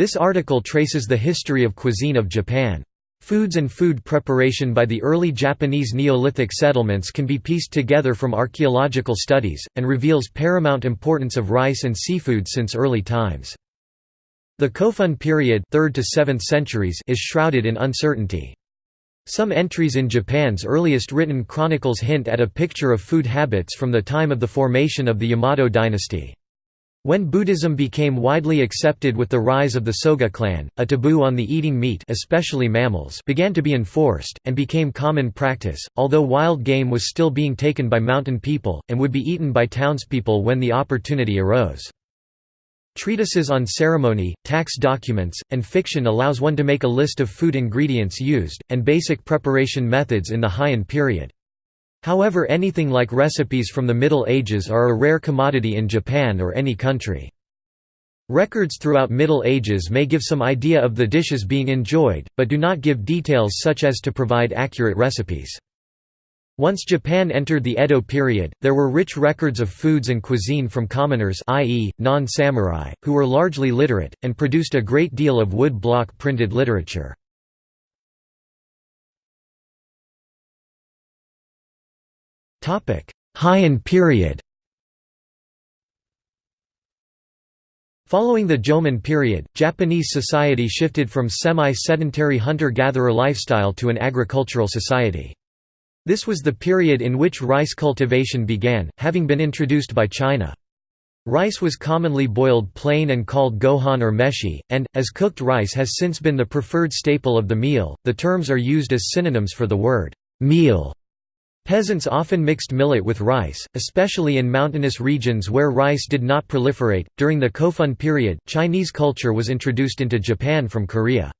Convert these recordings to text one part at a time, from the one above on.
This article traces the history of cuisine of Japan. Foods and food preparation by the early Japanese Neolithic settlements can be pieced together from archaeological studies, and reveals paramount importance of rice and seafood since early times. The Kofun period 3rd to 7th centuries is shrouded in uncertainty. Some entries in Japan's earliest written chronicles hint at a picture of food habits from the time of the formation of the Yamato dynasty. When Buddhism became widely accepted with the rise of the Soga clan, a taboo on the eating meat especially mammals began to be enforced, and became common practice, although wild game was still being taken by mountain people, and would be eaten by townspeople when the opportunity arose. Treatises on ceremony, tax documents, and fiction allows one to make a list of food ingredients used, and basic preparation methods in the Heian period. However anything like recipes from the Middle Ages are a rare commodity in Japan or any country. Records throughout Middle Ages may give some idea of the dishes being enjoyed, but do not give details such as to provide accurate recipes. Once Japan entered the Edo period, there were rich records of foods and cuisine from commoners i.e., non-samurai, who were largely literate, and produced a great deal of wood block printed literature. Heian period Following the Jomon period, Japanese society shifted from semi-sedentary hunter-gatherer lifestyle to an agricultural society. This was the period in which rice cultivation began, having been introduced by China. Rice was commonly boiled plain and called gohan or meshi, and, as cooked rice has since been the preferred staple of the meal, the terms are used as synonyms for the word meal. Peasants often mixed millet with rice, especially in mountainous regions where rice did not proliferate. During the Kofun period, Chinese culture was introduced into Japan from Korea.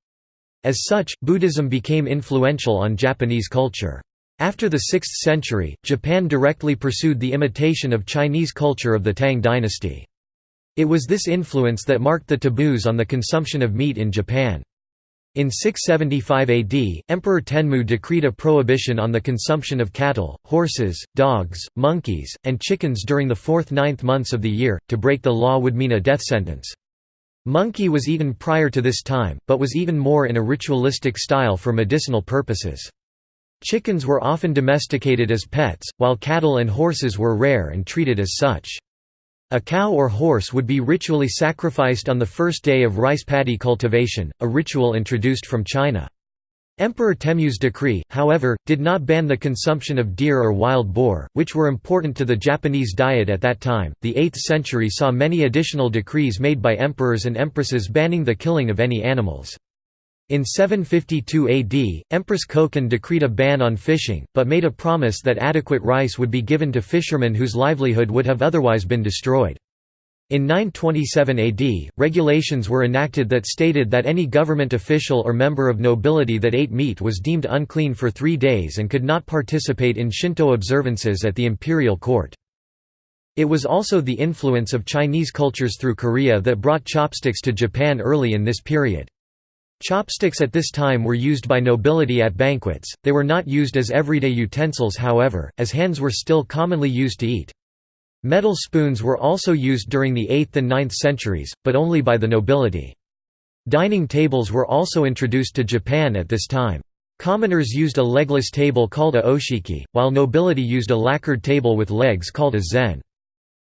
As such, Buddhism became influential on Japanese culture. After the 6th century, Japan directly pursued the imitation of Chinese culture of the Tang dynasty. It was this influence that marked the taboos on the consumption of meat in Japan. In 675 AD, Emperor Tenmu decreed a prohibition on the consumption of cattle, horses, dogs, monkeys, and chickens during the fourth-ninth months of the year, to break the law would mean a death sentence. Monkey was eaten prior to this time, but was even more in a ritualistic style for medicinal purposes. Chickens were often domesticated as pets, while cattle and horses were rare and treated as such. A cow or horse would be ritually sacrificed on the first day of rice paddy cultivation, a ritual introduced from China. Emperor Tenmu's decree, however, did not ban the consumption of deer or wild boar, which were important to the Japanese diet at that time. The 8th century saw many additional decrees made by emperors and empresses banning the killing of any animals. In 752 AD, Empress Koken decreed a ban on fishing, but made a promise that adequate rice would be given to fishermen whose livelihood would have otherwise been destroyed. In 927 AD, regulations were enacted that stated that any government official or member of nobility that ate meat was deemed unclean for three days and could not participate in Shinto observances at the imperial court. It was also the influence of Chinese cultures through Korea that brought chopsticks to Japan early in this period. Chopsticks at this time were used by nobility at banquets, they were not used as everyday utensils however, as hands were still commonly used to eat. Metal spoons were also used during the 8th and 9th centuries, but only by the nobility. Dining tables were also introduced to Japan at this time. Commoners used a legless table called a oshiki, while nobility used a lacquered table with legs called a zen.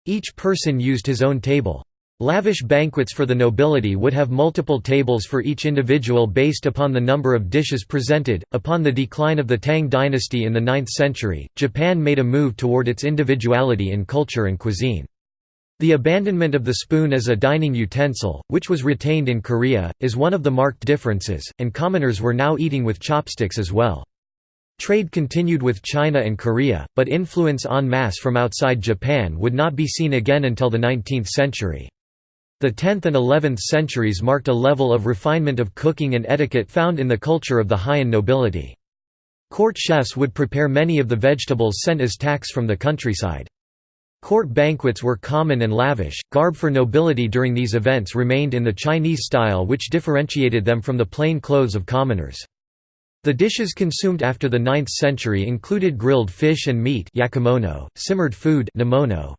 Each person used his own table. Lavish banquets for the nobility would have multiple tables for each individual based upon the number of dishes presented. Upon the decline of the Tang dynasty in the 9th century, Japan made a move toward its individuality in culture and cuisine. The abandonment of the spoon as a dining utensil, which was retained in Korea, is one of the marked differences, and commoners were now eating with chopsticks as well. Trade continued with China and Korea, but influence en masse from outside Japan would not be seen again until the 19th century. The 10th and 11th centuries marked a level of refinement of cooking and etiquette found in the culture of the Heian nobility. Court chefs would prepare many of the vegetables sent as tax from the countryside. Court banquets were common and lavish. Garb for nobility during these events remained in the Chinese style, which differentiated them from the plain clothes of commoners. The dishes consumed after the 9th century included grilled fish and meat yakimonō, simmered food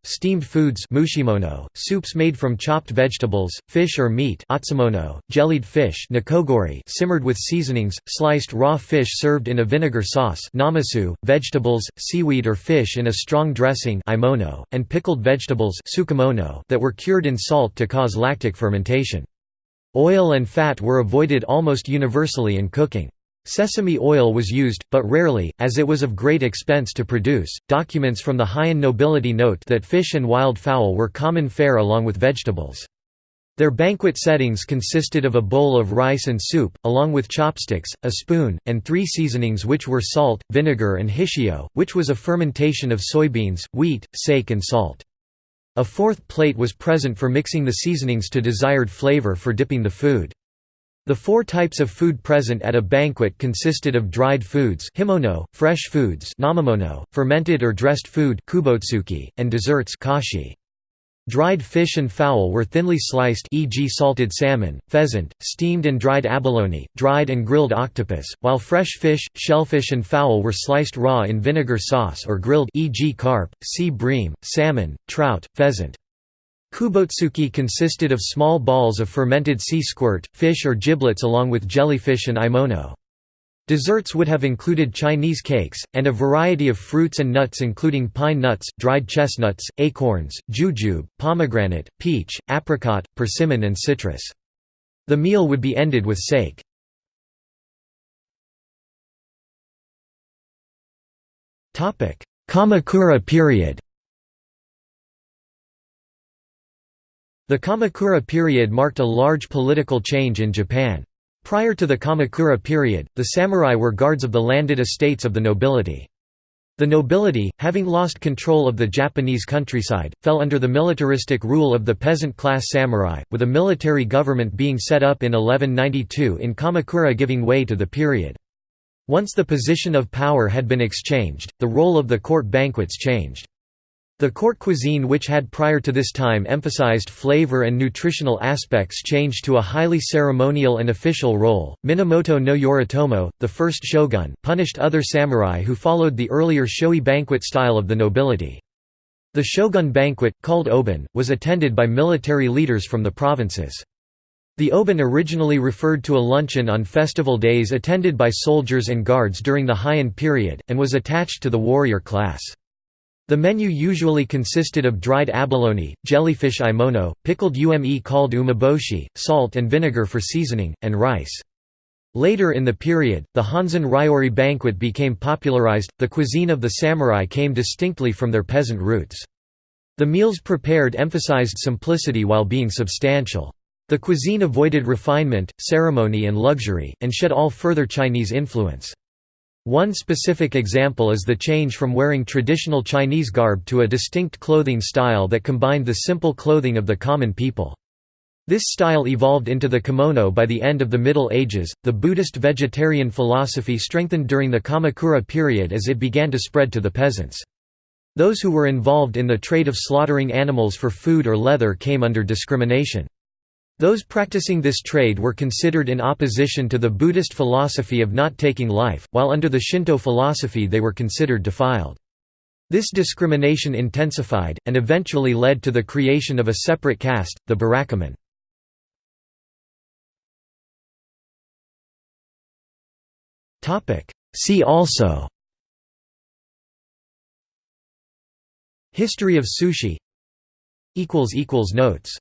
steamed foods mushimono, soups made from chopped vegetables, fish or meat jellied fish simmered with seasonings, sliced raw fish served in a vinegar sauce namasu, vegetables, seaweed or fish in a strong dressing aemono, and pickled vegetables tsukemono that were cured in salt to cause lactic fermentation. Oil and fat were avoided almost universally in cooking. Sesame oil was used, but rarely, as it was of great expense to produce. Documents from the Heian nobility note that fish and wild fowl were common fare along with vegetables. Their banquet settings consisted of a bowl of rice and soup, along with chopsticks, a spoon, and three seasonings which were salt, vinegar and hishio, which was a fermentation of soybeans, wheat, sake and salt. A fourth plate was present for mixing the seasonings to desired flavor for dipping the food. The four types of food present at a banquet consisted of dried foods himono, fresh foods namamono, fermented or dressed food kubotsuki, and desserts kashi. Dried fish and fowl were thinly sliced e.g. salted salmon, pheasant, steamed and dried abalone, dried and grilled octopus, while fresh fish, shellfish and fowl were sliced raw in vinegar sauce or grilled e.g. carp, sea bream, salmon, trout, pheasant. Kubotsuki consisted of small balls of fermented sea squirt, fish or giblets along with jellyfish and aemono. Desserts would have included Chinese cakes, and a variety of fruits and nuts including pine nuts, dried chestnuts, acorns, jujube, pomegranate, peach, apricot, persimmon and citrus. The meal would be ended with sake. Kamakura period The Kamakura period marked a large political change in Japan. Prior to the Kamakura period, the samurai were guards of the landed estates of the nobility. The nobility, having lost control of the Japanese countryside, fell under the militaristic rule of the peasant-class samurai, with a military government being set up in 1192 in Kamakura giving way to the period. Once the position of power had been exchanged, the role of the court banquets changed. The court cuisine which had prior to this time emphasized flavor and nutritional aspects changed to a highly ceremonial and official role. Minamoto no Yoritomo, the first shogun, punished other samurai who followed the earlier showy banquet style of the nobility. The shogun banquet, called oben, was attended by military leaders from the provinces. The oben originally referred to a luncheon on festival days attended by soldiers and guards during the Heian period, and was attached to the warrior class. The menu usually consisted of dried abalone, jellyfish aemono, pickled ume called umeboshi, salt and vinegar for seasoning, and rice. Later in the period, the Honzen Ryori banquet became popularized. The cuisine of the samurai came distinctly from their peasant roots. The meals prepared emphasized simplicity while being substantial. The cuisine avoided refinement, ceremony and luxury, and shed all further Chinese influence. One specific example is the change from wearing traditional Chinese garb to a distinct clothing style that combined the simple clothing of the common people. This style evolved into the kimono by the end of the Middle Ages. The Buddhist vegetarian philosophy strengthened during the Kamakura period as it began to spread to the peasants. Those who were involved in the trade of slaughtering animals for food or leather came under discrimination. Those practicing this trade were considered in opposition to the Buddhist philosophy of not taking life, while under the Shinto philosophy they were considered defiled. This discrimination intensified, and eventually led to the creation of a separate caste, the Burakumin. See also History of sushi Notes